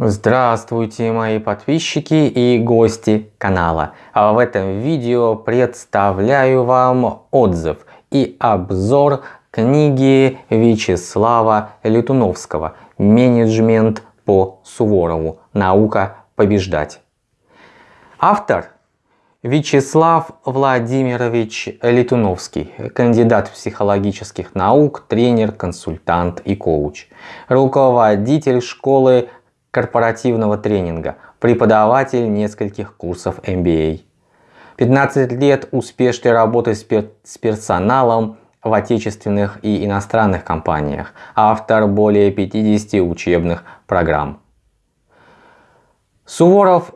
Здравствуйте мои подписчики и гости канала. А в этом видео представляю вам отзыв и обзор книги Вячеслава Летуновского «Менеджмент по Суворову. Наука побеждать». Автор Вячеслав Владимирович Летуновский, кандидат психологических наук, тренер, консультант и коуч, руководитель школы корпоративного тренинга, преподаватель нескольких курсов MBA. 15 лет успешной работы с, пер с персоналом в отечественных и иностранных компаниях, автор более 50 учебных программ. Суворов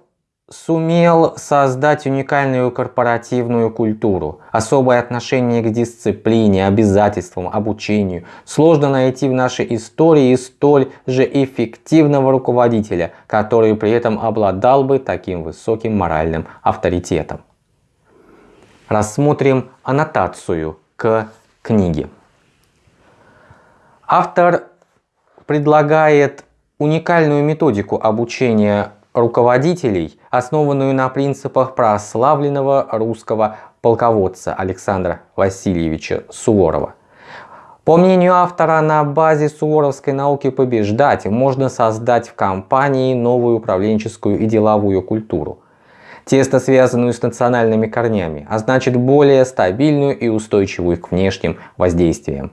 сумел создать уникальную корпоративную культуру, особое отношение к дисциплине, обязательствам, обучению. Сложно найти в нашей истории столь же эффективного руководителя, который при этом обладал бы таким высоким моральным авторитетом. Рассмотрим аннотацию к книге. Автор предлагает уникальную методику обучения руководителей, основанную на принципах прославленного русского полководца Александра Васильевича Суворова. По мнению автора, на базе суворовской науки побеждать можно создать в компании новую управленческую и деловую культуру, тесно связанную с национальными корнями, а значит более стабильную и устойчивую к внешним воздействиям.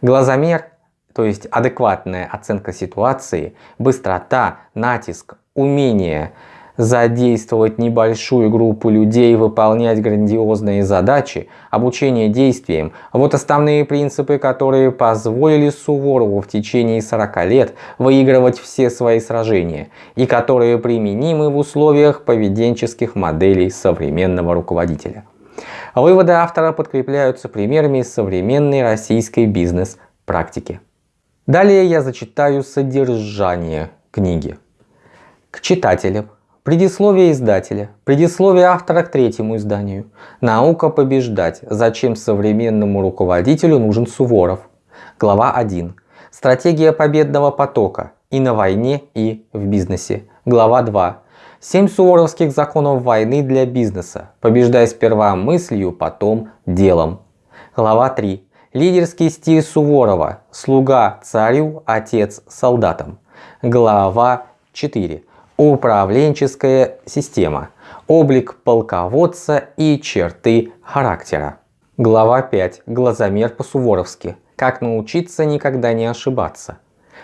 Глазомер, то есть адекватная оценка ситуации, быстрота, натиск, умение задействовать небольшую группу людей, выполнять грандиозные задачи, обучение действиям. Вот основные принципы, которые позволили Суворову в течение 40 лет выигрывать все свои сражения и которые применимы в условиях поведенческих моделей современного руководителя. Выводы автора подкрепляются примерами современной российской бизнес-практики. Далее я зачитаю содержание книги. К читателям. Предисловие издателя. Предисловие автора к третьему изданию. Наука побеждать. Зачем современному руководителю нужен Суворов. Глава 1. Стратегия победного потока. И на войне, и в бизнесе. Глава 2. Семь суворовских законов войны для бизнеса. Побеждай сперва мыслью, потом делом. Глава 3. Лидерский стиль Суворова. Слуга царю, отец солдатам. Глава 4. Управленческая система. Облик полководца и черты характера. Глава 5. Глазомер по-суворовски. Как научиться никогда не ошибаться.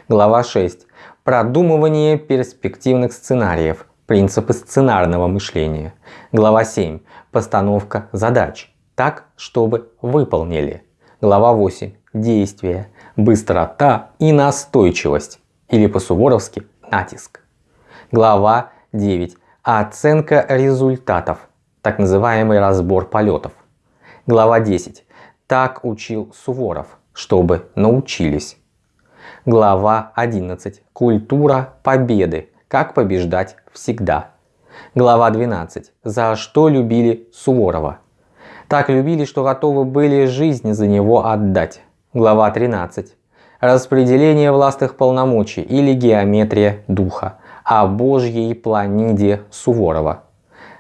Глава 6. Продумывание перспективных сценариев. Принципы сценарного мышления. Глава 7. Постановка задач. Так, чтобы выполнили. Глава 8. Действия. Быстрота и настойчивость. Или по-суворовски натиск. Глава 9. Оценка результатов. Так называемый разбор полетов. Глава 10. Так учил Суворов, чтобы научились. Глава 11. Культура победы. Как побеждать всегда. Глава 12. За что любили Суворова. Так любили, что готовы были жизнь за него отдать. Глава 13. Распределение властных полномочий или геометрия духа о Божьей планиде Суворова.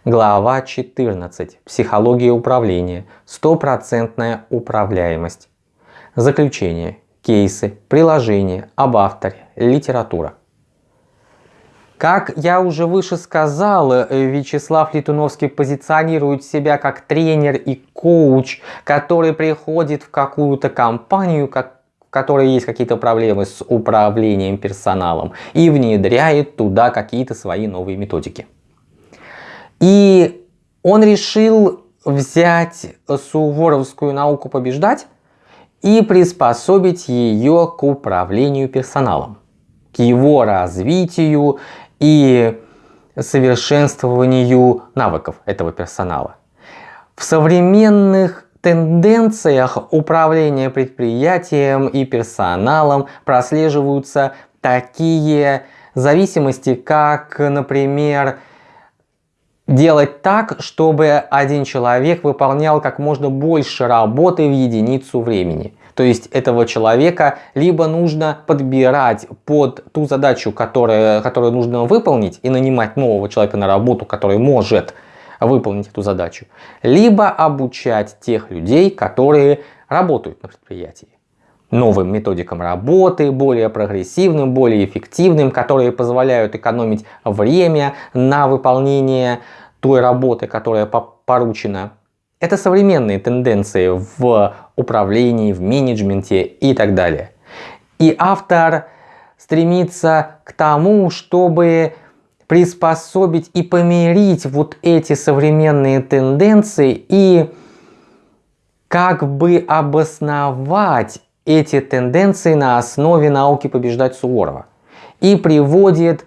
Глава 14. Психология управления. Стопроцентная управляемость. Заключение. Кейсы, приложения, об авторе, литература. Как я уже выше сказал, Вячеслав Летуновский позиционирует себя как тренер и коуч, который приходит в какую-то компанию, как которой есть какие-то проблемы с управлением персоналом и внедряет туда какие-то свои новые методики. И он решил взять суворовскую науку побеждать и приспособить ее к управлению персоналом, к его развитию и совершенствованию навыков этого персонала. В современных тенденциях управления предприятием и персоналом прослеживаются такие зависимости, как, например, делать так, чтобы один человек выполнял как можно больше работы в единицу времени. То есть этого человека либо нужно подбирать под ту задачу, которая, которую нужно выполнить, и нанимать нового человека на работу, который может выполнить эту задачу, либо обучать тех людей, которые работают на предприятии новым методикам работы, более прогрессивным, более эффективным, которые позволяют экономить время на выполнение той работы, которая поручена. Это современные тенденции в управлении, в менеджменте и так далее. И автор стремится к тому, чтобы приспособить и помирить вот эти современные тенденции и как бы обосновать эти тенденции на основе науки побеждать Суворова. И приводит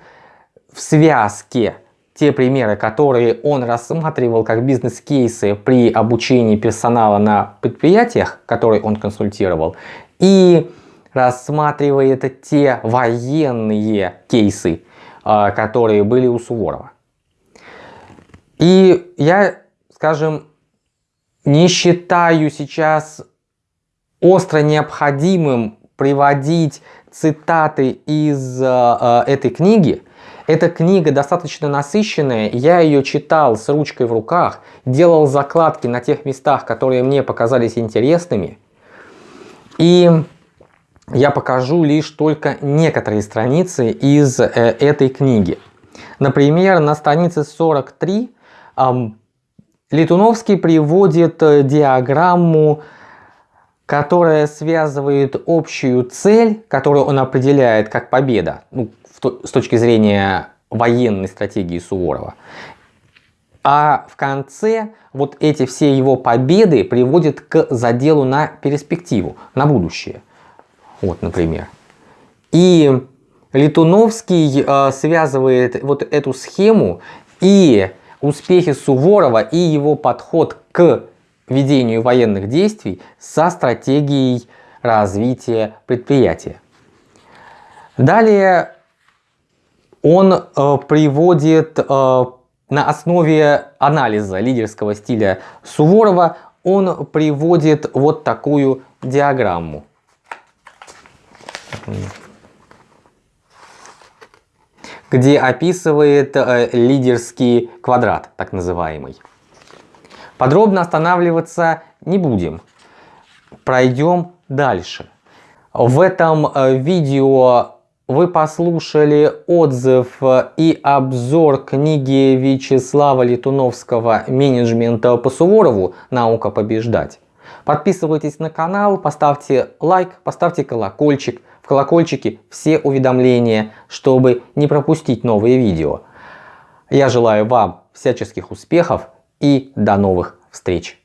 в связке те примеры, которые он рассматривал как бизнес-кейсы при обучении персонала на предприятиях, которые он консультировал, и рассматривает те военные кейсы, которые были у Суворова. И я, скажем, не считаю сейчас остро необходимым приводить цитаты из э, этой книги. Эта книга достаточно насыщенная, я ее читал с ручкой в руках, делал закладки на тех местах, которые мне показались интересными. И я покажу лишь только некоторые страницы из э, этой книги. Например, на странице 43 э, Летуновский приводит диаграмму, которая связывает общую цель, которую он определяет как победа, ну, с точки зрения военной стратегии Суворова. А в конце вот эти все его победы приводят к заделу на перспективу, на будущее. Вот, например. И Летуновский э, связывает вот эту схему и успехи Суворова, и его подход к ведению военных действий со стратегией развития предприятия. Далее он э, приводит э, на основе анализа лидерского стиля Суворова, он приводит вот такую диаграмму. Где описывает э, лидерский квадрат, так называемый. Подробно останавливаться не будем. Пройдем дальше. В этом э, видео вы послушали отзыв и обзор книги Вячеслава Летуновского «Менеджмента по Суворову. Наука побеждать». Подписывайтесь на канал, поставьте лайк, поставьте колокольчик. В колокольчике все уведомления, чтобы не пропустить новые видео. Я желаю вам всяческих успехов и до новых встреч!